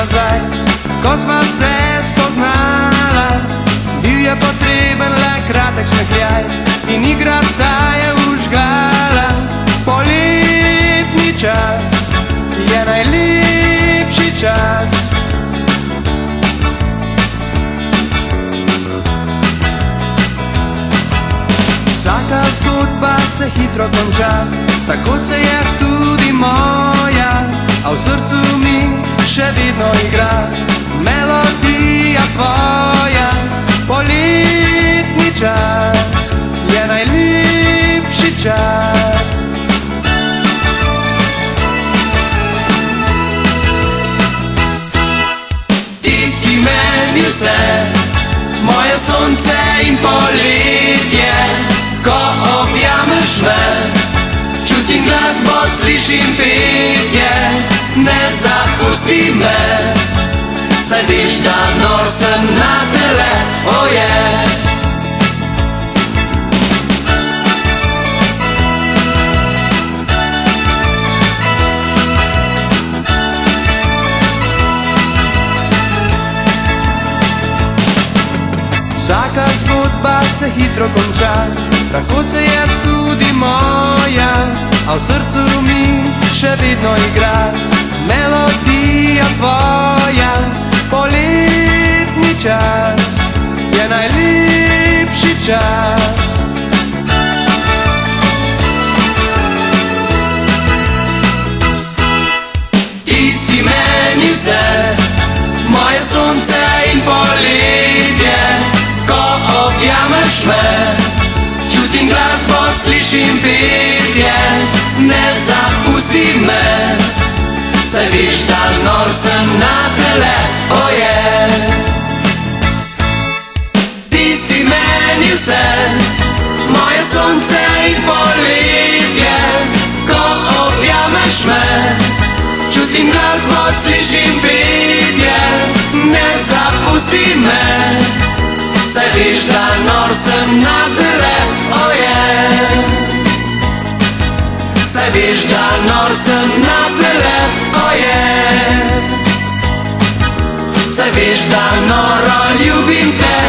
nazaj, ko sva se spoznala. Bil je potreben le kratek smehljaj in igra ta je užgala. Poletni čas je najlepši čas. Vsaka zgodba se hitro konča, tako se je tudi moja, a v srcu mi še vedno igra melodija tvoja. Poletni čas je najlepši čas. Ti si meni vse, moje sonce in poletje, ko objameš me, čutim glasbo, slišim ne zapusti me, saj veš, da nor sem na tele, oje. Oh Vsaka zgodba se hitro konča, tako se je tudi moja, a v srcu mi še vedno igra je najlepši čas. Ti si meni vse, moje sonce in poletje, ko objameš me, čutim glasbo, slišim petje, ne zapusti me, saj veš, da nor sem na meni vse, moje sonce in poletje, ko objameš me, čutim glasbo, slišim petje, ne zapusti me, saj veš, da nor sem na tele, oje. Saj veš, da nor sem na tele, oje. Saj veš, da noro ljubim te,